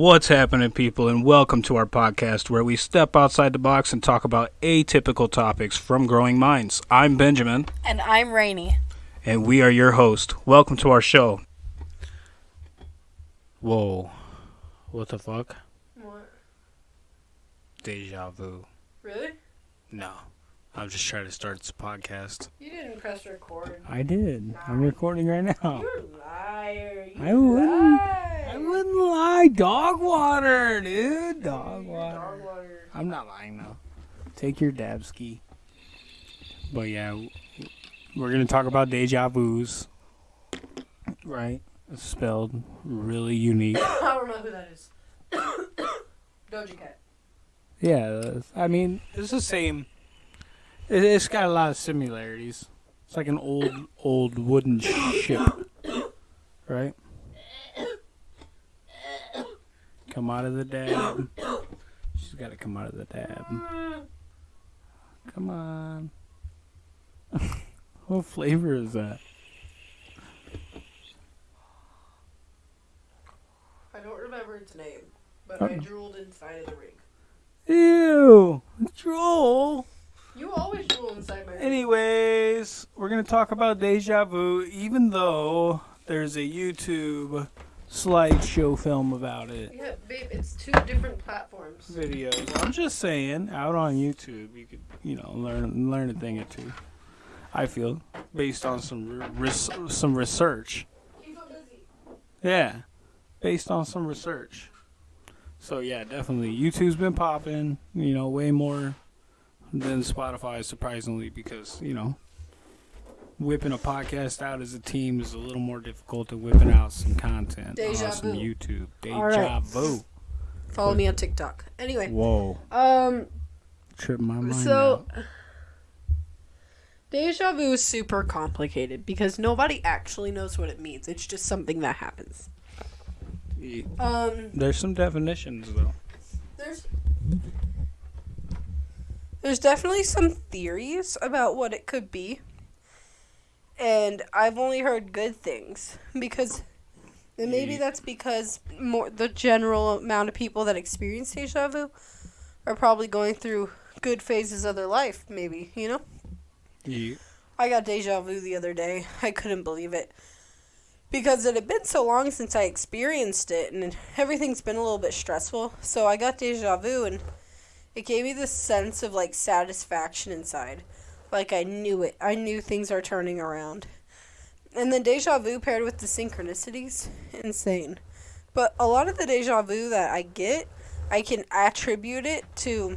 What's happening, people, and welcome to our podcast where we step outside the box and talk about atypical topics from growing minds. I'm Benjamin, And I'm Rainy. and we are your host. Welcome to our show. Whoa. What the fuck? What? Deja vu. Really? No. I'm just trying to start this podcast. You didn't press record. I did. I'm recording right now. You're a liar. You I wouldn't. lied. I wouldn't lie. Dog water, dude. Dog water. Dog water. I'm not lying though. Take your dab ski. But yeah, we're gonna talk about deja vu's. Right? It's spelled really unique. I don't know who that is. Doja Cat. Yeah, I mean it's the same. It's got a lot of similarities. It's like an old, old wooden ship, right? Come out of the dab. She's got to come out of the dab. Come on. what flavor is that? I don't remember its name, but I drooled inside of the ring. Ew, drool. You always drool inside my ring. Anyways, we're gonna talk about deja vu, even though there's a YouTube slideshow film about it. Yeah, babe, it's two different platforms. Videos. I'm just saying, out on YouTube, you could, you know, learn learn a thing or two. I feel based on some res- some research. Yeah, based on some research. So yeah, definitely YouTube's been popping. You know, way more than Spotify, surprisingly, because you know, whipping a podcast out as a team is a little more difficult than whipping out some content Deja on some vu. YouTube. Deja All right. vu. Follow me on TikTok. Anyway, Whoa, um, trip my mind. So, out. deja vu is super complicated because nobody actually knows what it means. It's just something that happens. Yeah, Um, there's some definitions though. there's there's definitely some theories about what it could be, and I've only heard good things because. And maybe that's because more the general amount of people that experience deja vu are probably going through good phases of their life. Maybe you know. Yeah. I got deja vu the other day. I couldn't believe it. Because it had been so long since I experienced it, and everything's been a little bit stressful. So I got deja vu, and it gave me this sense of like satisfaction inside. Like I knew it. I knew things are turning around. And then deja vu paired with the synchronicities, insane. But a lot of the deja vu that I get, I can attribute it to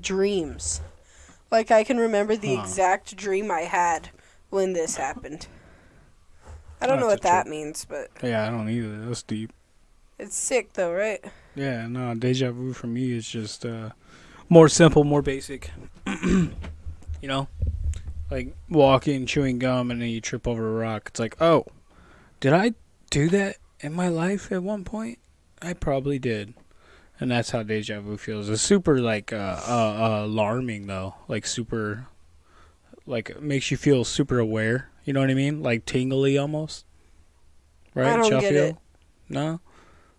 dreams. Like I can remember the Huh. exact dream I had when this happened. I don't know what that trip. means, but Yeah, I don't either. That's deep. it's sick though, right? Yeah, no, deja vu for me is just uh, more simple, more basic. you know, like walking, chewing gum, and then you trip over a rock. It's like, oh, did I do that in my life at one point? I probably did, and that's how deja vu feels. It's super like uh, uh, uh, alarming though, like super, like makes you feel super aware. You know what I mean? Like tingly almost. Right? I don't Y'all get feel? it. No.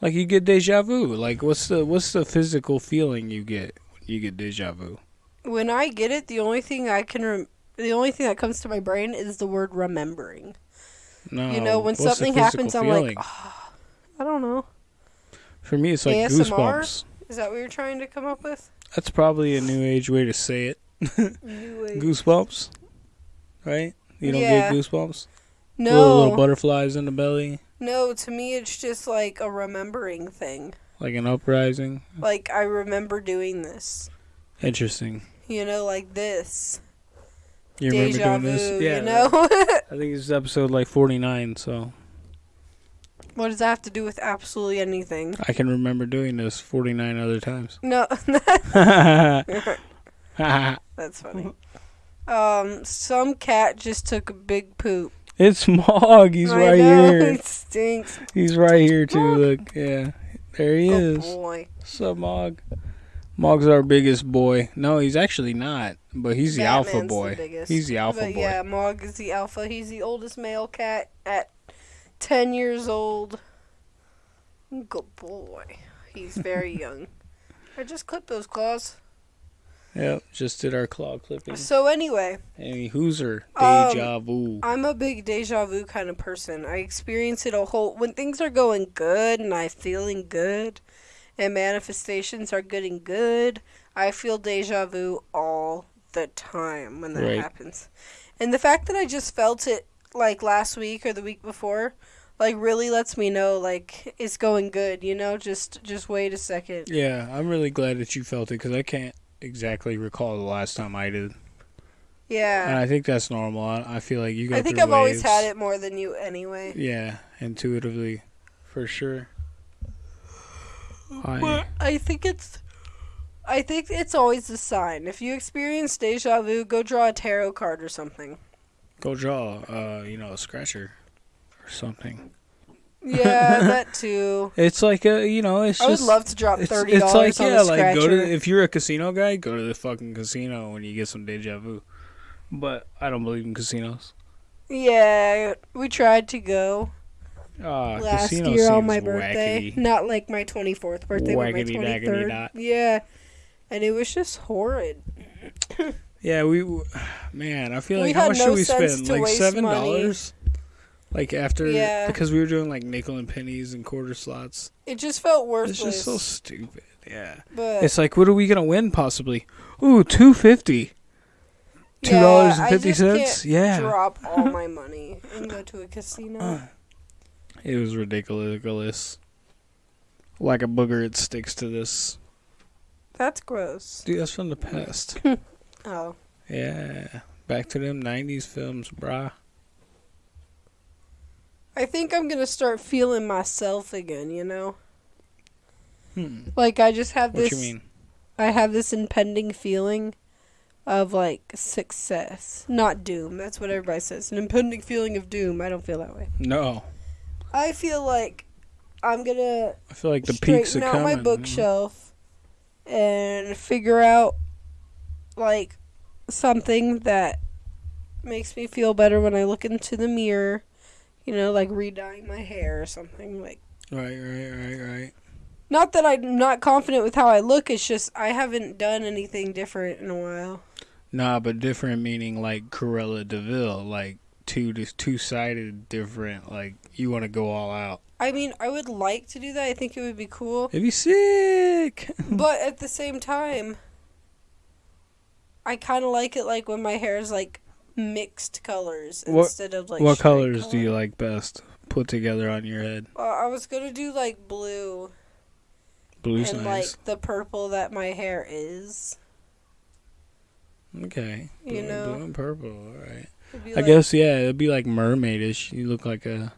Like you get deja vu. Like what's the what's the physical feeling you get when you get deja vu? When I get it, the only thing I can rem- the only thing that comes to my brain is the word remembering. No. you know, when something happens, I'm like, oh, I don't know. For me, it's like ASMR? goosebumps. Is that what you're trying to come up with? That's probably a new age way to say it. Goosebumps, right? You don't Yeah. get goosebumps. Little, little butterflies in the belly, no. To me, it's just like a remembering thing. like an uprising. Like I remember doing this. Interesting. You know, like this. You remember Deja doing vu. this? Yeah. You know. I think it's episode like forty nine. So what does that have to do with absolutely anything? I can remember doing this forty nine other times. No, that's funny. Um, some cat just took a big poop. It's Mog. He's I right know, here. It stinks. He's right here too. Look, yeah, there he Good is. boy. What's up, Mog? Mog's our biggest boy. No, he's actually not, but he's the alpha Batman's the boy. biggest. He's the alpha but boy. yeah, Mog is the alpha. He's the oldest male cat at ten years old. Good boy. He's very young. I just clipped those claws. Yep, just did our claw clipping. So anyway, Hey, Hooser, Um, deja vu. I'm a big deja vu kind of person. I experience it a whole when things are going good and I'm feeling good and manifestations are getting good, I feel deja vu all the time when that Right. happens. And the fact that I just felt it like last week or the week before like really lets me know like it's going good, you know? Just just wait a second. Yeah, I'm really glad that you felt it because I can't exactly recall the last time I did, Yeah. and I think that's normal. I, I feel like you go I think I've always had it more than you anyway. Yeah, intuitively, for sure. I, But I think it's I think it's always a sign. If you experience deja vu, go draw a tarot card or something. go draw, uh, you know, a scratcher or something. Yeah, that too. It's like a, you know, it's I would love to drop thirty it's dollars like on yeah, a like scratcher. go to if you're a casino guy, go to the fucking casino when you get some deja vu. But I don't believe in casinos. yeah, we tried to go Ah, last year on my birthday. Not like my twenty fourth birthday, but my Wackety twenty dackety dot. Yeah, and it was just horrid. Yeah, we, man, I feel We like how much no should we spend? Like waste seven money. dollars. Like after, Yeah. because we were doing like nickel and pennies and quarter slots. It just felt worthless. It's just so stupid. Yeah, but it's like, what are we gonna win possibly? Ooh, two fifty. Two dollars and fifty cents. Yeah, Drop all my money and go to a casino. It was ridiculous. Like a booger, it sticks to this. That's gross. Dude, that's from the past. Oh. yeah, back to them '90s films, brah. I think I'm gonna start feeling myself again, you know? Hmm. Like I just have this What you mean? I have this impending feeling of like success. Not doom. That's what everybody says. An impending feeling of doom. I don't feel that way. No, I feel like I'm gonna I feel like the peaks are straighten out coming. my bookshelf and figure out like something that makes me feel better when I look into the mirror. You know, like re-dyeing my hair or something. Like, Right, right, right, right. not that I'm not confident with how I look. It's just I haven't done anything different in a while. Nah, but different meaning like Cruella de Vil, like two just two sided different. Like you want to go all out. I mean, I would like to do that. I think it would be cool. It'd be sick. but at the same time, I kind of like it like when my hair is like mixed colors What- instead of like what colors do you like best? Put together on your head. Uh, I was gonna do like blue Blue's and nice. like the purple that my hair is. okay. you know. blue and purple. All right. I like- guess yeah, it'd be like mermaidish. You look like a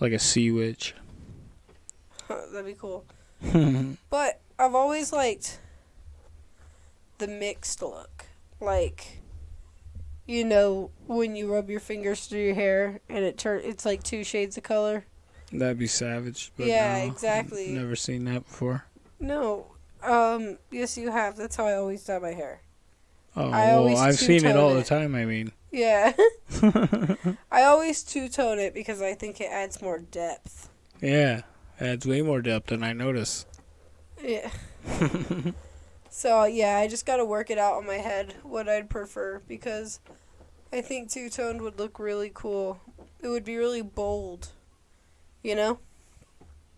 like a sea witch. that'd be cool. But I've always liked the mixed look, like. You know when you rub your fingers through your hair and it turn it's like two shades of color. that'd be savage. But Yeah, no, exactly. Never seen that before. No, um, yes you have. That's how I always dye my hair. Oh, I well, I've seen it all the time. I mean, Yeah. I always two tone it because I think it adds more depth. yeah, adds way more depth than I notice. Yeah. so yeah, I just gotta work it out on my head what I'd prefer because I think two toned would look really cool. It would be really bold. You know?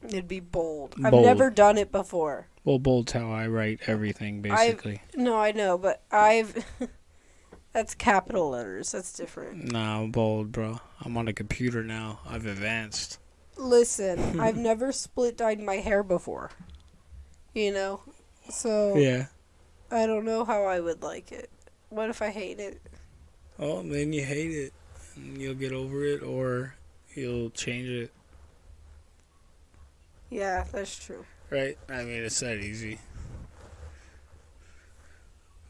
It'd be bold. I've never done it before. Well, bold's how I write everything, basically. No, I know, but I've that's capital letters. That's different. Nah, I'm bold, bro. I'm on a computer now. I've advanced. Listen, I've never split dyed my hair before. You know? So Yeah. I don't know how I would like it. What if I hate it? Oh, then you hate it. And you'll get over it, or you'll change it. Yeah, that's true. Right? I mean, it's that easy.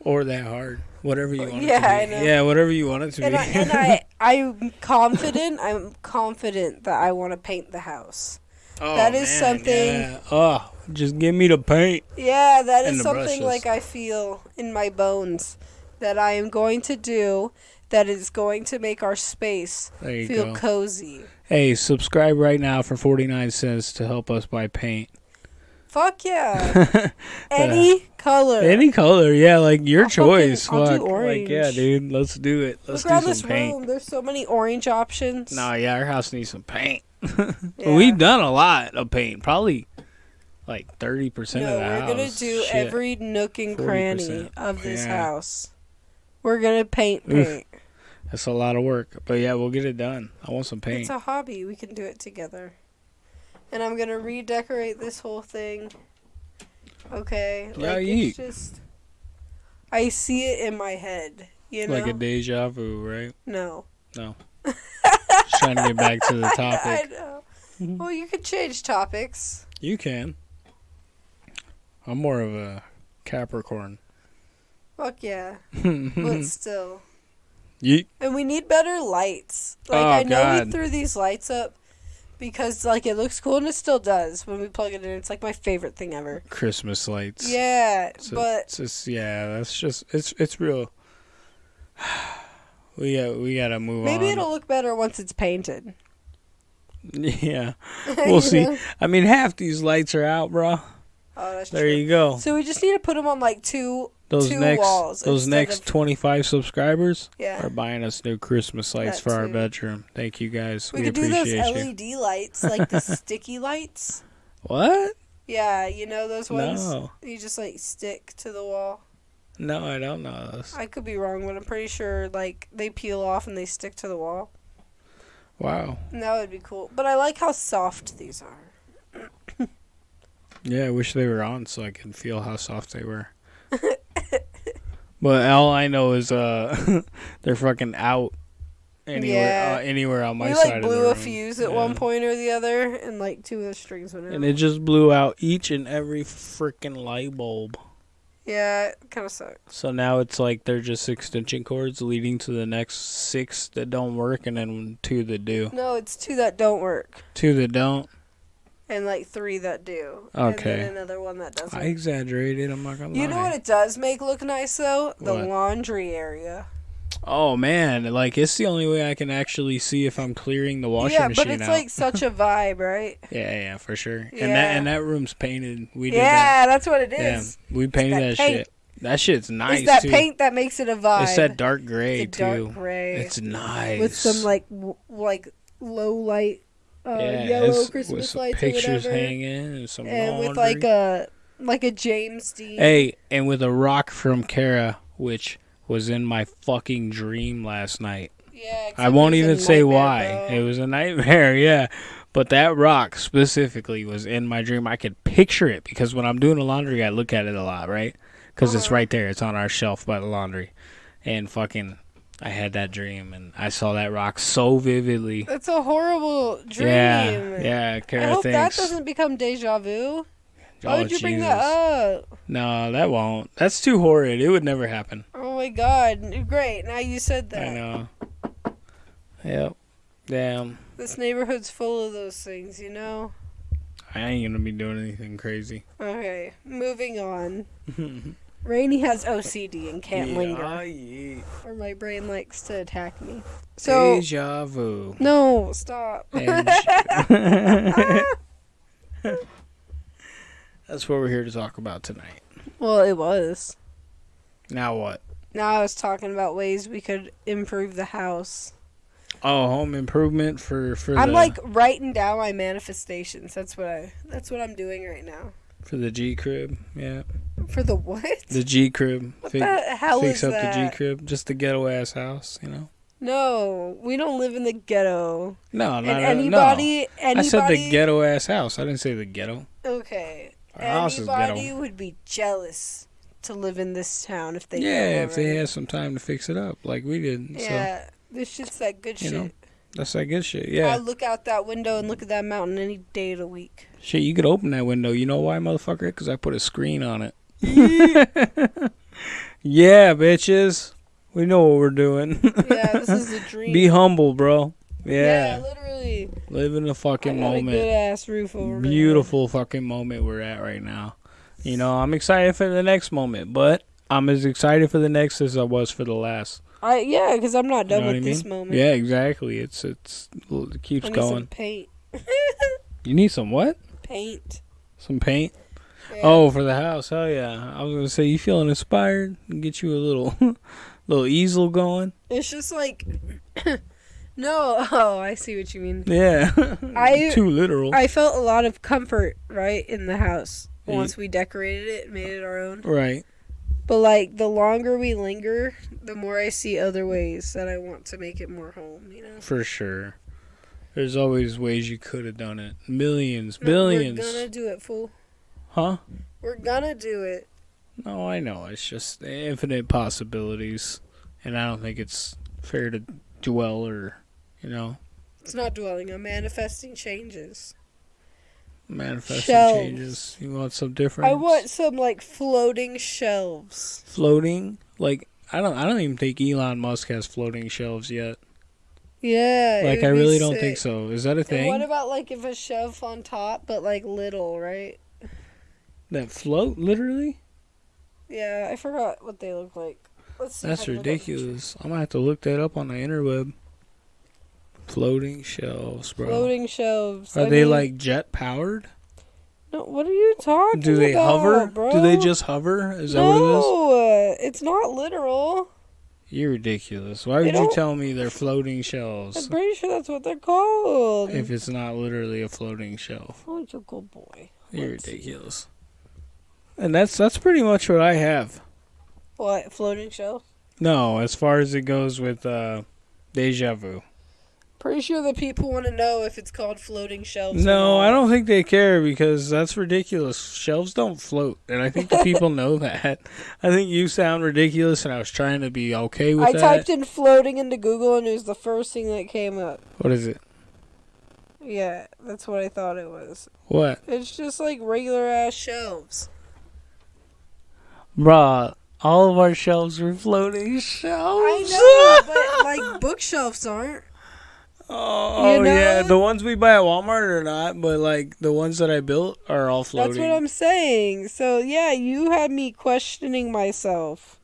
Or that hard. Whatever you want Yeah, it to I know. Yeah, whatever you want it to And be. I, and I I'm confident. I'm confident that I want to paint the house. oh, that is man, something- Yeah. Oh, just give me the paint. Yeah, that is something brushes. like I feel in my bones that I am going to do. That is going to make our space feel go. cozy. Hey, subscribe right now for 49 cents to help us buy paint. Fuck yeah. Any color. Any color, yeah, like your I'll fucking- choice. I'll do Fuck. Like, yeah, dude, let's do it. Let's Look do this some paint. room. There's so many orange options. No, yeah, our house needs some paint. Yeah. We've done a lot of paint, probably like thirty percent No, of the we're house. gonna do Shit. every nook and cranny 40%. of this Yeah. house. We're gonna paint Oof. paint. That's a lot of work, but yeah, we'll get it done. I want some paint. It's a hobby. We can do it together. And I'm gonna redecorate this whole thing. Okay. Yeah, like yeet. it's just I see it in my head. You know? like a deja vu, right? no. No. Just trying to get back to the I topic. know. Mhm. Well, you could change topics. You can. I'm more of a Capricorn. Fuck yeah. Mm-hmm. But still. Yeet. And we need better lights. Like Oh, I know God. we threw these lights up because like it looks cool and it still does when we plug it in. It's like my favorite thing ever. Christmas lights. Yeah, but it's just yeah, that's just it's it's real. We got we gotta move maybe on. Maybe it'll look better once it's painted. Yeah, we'll see. know? I mean, half these lights are out, bro. Oh, that's There true. you go. So we just need to put them on like two. Those two next walls those next of- twenty five subscribers Yeah. are buying us new Christmas lights That for our bedroom. Thank you guys. We, We, could do those appreciate you. LED lights, like the sticky lights. What? Yeah, you know those ones. No, You just like stick to the wall. no, I don't know those. I could be wrong, but I'm pretty sure like they peel off and they stick to the wall. Wow. And that would be cool. But I like how soft these are. Yeah, I wish they were on so I could feel how soft they were. but all I know is uh, they're fucking out anywhere Yeah. uh, anywhere on my we side like of the blew a fuse at Yeah. one point or the other, and like two of the strings went out. and it just blew out each and every freaking light bulb. yeah, it kind of sucks. So now it's like they're just extension cords leading to the next six that don't work, and then two that do. No, it's two that don't work, Two that don't. And like three that do. Okay. And then another one that doesn't. I exaggerated. I'm not gonna lie. you know what it does make look nice though? The What? laundry area. Oh man, like it's the only way I can actually see if I'm clearing the washing yeah, machine but it's out. like such a vibe, right? yeah, yeah, for sure. And that Yeah. and that room's painted. We did yeah, that's what it that. Yeah, we painted that that, shit. That shit's nice it's that too. paint that makes it a vibe. It's that dark gray It's a dark gray It's nice. with some like w- like low light, uh, yeah, yellow it's- with Christmas some lights or pictures whatever, hanging and some and laundry. with like a like a James Dean. Hey, and with a rock from Kara, which was in my fucking dream last night. yeah, I won't even say why. bro. It was a nightmare, yeah. But that rock specifically was in my dream. I could picture it because when I'm doing the laundry, I look at it a lot, right? Because it's Uh-huh. right there. It's on our shelf by the laundry. And fucking, I had that dream and I saw that rock so vividly. That's a horrible dream. Yeah, yeah. I Kara hope that doesn't become deja vu. Why oh, would you bring that up? No, that won't. That's too horrid. It would never happen. Oh my god. Great. Now you said that. I know. Yep. Damn. This neighborhood's full of those things, you know? I ain't gonna be doing anything crazy. Okay. Moving on. Rainey has OCD and can't yeah, linger. yeah. Or my brain likes to attack me. So. Deja vu. No, stop. That's what we're here to talk about tonight. well, it was. Now what? Now I was talking about ways we could improve the house. Oh, home improvement for for I'm the like writing down my manifestations. That's what I. That's what I'm doing right now. For the G crib. Yeah, For the what? the G crib. what Fi- the hell fix is up that? the G crib. Just the ghetto ass house, you know. No, we don't live in the ghetto. No, And not anybody, No. anybody. I said the ghetto ass house. I didn't say the ghetto. Okay. Our house is ghetto. Anybody would be jealous to live in this town if they. yeah, if they had some time to fix it up, like we did. So Yeah, this shit's that good You shit. know, that's that good shit. Yeah. I look out that window and look at that mountain any day of the week. shit. You could open that window. You know why, motherfucker? Because I put a screen on it. yeah, bitches. We know what we're doing. Yeah, this is a dream. Be humble, bro. Yeah, literally. live in the fucking a good moment. ass roof over. Beautiful fucking moment we're at right now. You know, I'm excited for the next moment, but I'm as excited for the next as I was for the last. I yeah, because I'm not You done know with I this mean? moment. Yeah, exactly. It's it's it keeps I need some going. paint. You need some what? paint. Some paint. Yeah. Oh, for the house. Hell yeah. I was gonna say you feeling inspired? Get you a little little easel going. It's just like no. Oh, I see what you mean. Yeah. I- too literal. I felt a lot of comfort right in the house once we decorated it, and made it our own. right. But like the longer we linger, the more I see other ways that I want to make it more home. You know. For sure. There's always ways you could have done it. Millions, No, billions. We're gonna do it, fool. Huh? We're gonna do it. No, I know. It's just infinite possibilities. And I don't think it's fair to dwell or, you know, It's not dwelling. I'm manifesting changes. Manifesting Shelves. changes. You want some different I want some like floating shelves. floating like I don't I don't even think Elon Musk has floating shelves yet. Yeah. Like I really don't think so. Is that a And thing? what about like if a shelf on top, but like little, right? that float literally? Yeah, I forgot what they look like. That's I can look up ridiculous. I'm gonna have to look that up on the interweb. Floating shelves, bro. Floating shelves. Are I they mean- like jet powered? No, what are you talking about? Do they about, hover? Bro? Do they just hover? Is that what it is? uh, it's not literal. You're ridiculous. Why would you tell me they're floating shelves? I'm pretty sure that's what they're called. if it's not literally a floating shelf? Oh, you're a good boy. You're Let's see. ridiculous. And that's that's pretty much what I have. What floating shelf? No, as far as it goes with uh, deja vu. Pretty sure the people want to know if it's called floating shelves. No. I don't think they care because that's ridiculous. Shelves don't float, and I think the people know that. I think you sound ridiculous, and I was trying to be okay with I that. typed in floating into Google and it was the first thing that came up. What is it? Yeah, that's what I thought it was. What, It's just like regular ass shelves. bruh? All of our shelves were floating shelves. I know, but like bookshelves aren't. Oh You oh, know? yeah, the ones we buy at Walmart are not, but like the ones that I built are all floating. That's what I'm saying. So yeah, you had me questioning myself.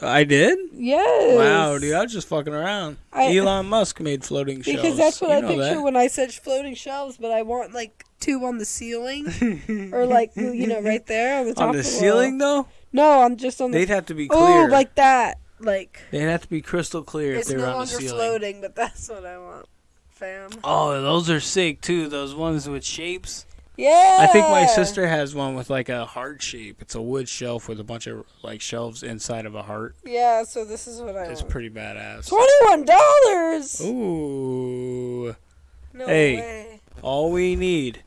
I did. Yes. Wow, dude, I was just fucking around. I- Elon Musk made floating shelves. Because that's what You I picture that. when I said floating shelves, but I want like two on the ceiling or like you know right there on the top on the of ceiling wall. though. No, I'm just on the. They'd have to be oh, clear. oh, like that. Like They'd have to be crystal clear if it's they were no on the longer ceiling. floating, but that's what I want, fam. Oh, those are sick too. Those ones with shapes. Yeah. I think my sister has one with like a heart shape. It's a wood shelf with a bunch of like shelves inside of a heart. Yeah. So this is what I It's want. pretty badass. Twenty-one dollars. Ooh. No Hey. way. All we need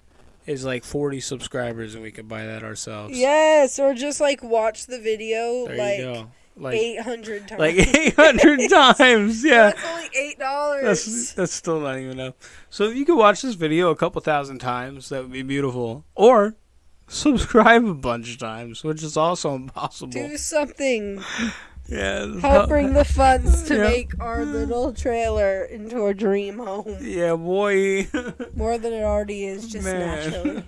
is like 40 subscribers and we can buy that ourselves. Yes, or just like watch the video There like you go. Like eight hundred times. like 800 times. Yeah. That's only eight dollars. That's that's still not even enough. So if you could watch this video a couple thousand times, that would be beautiful. Or subscribe a bunch of times, which is also impossible. Do something. yeah. Help bring the funds to Yeah. make our little trailer into a dream home. Yeah, boy. More than it already is, just Man. naturally.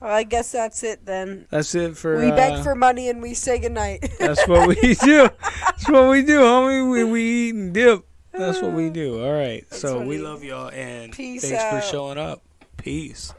Well, I guess that's it then. That's it for. we beg uh, for money and we say goodnight. That's what we do. That's what we do, homie. We we eat and dip. That's what we do. All right. That's So we love y'all and Peace thanks for showing up. Peace.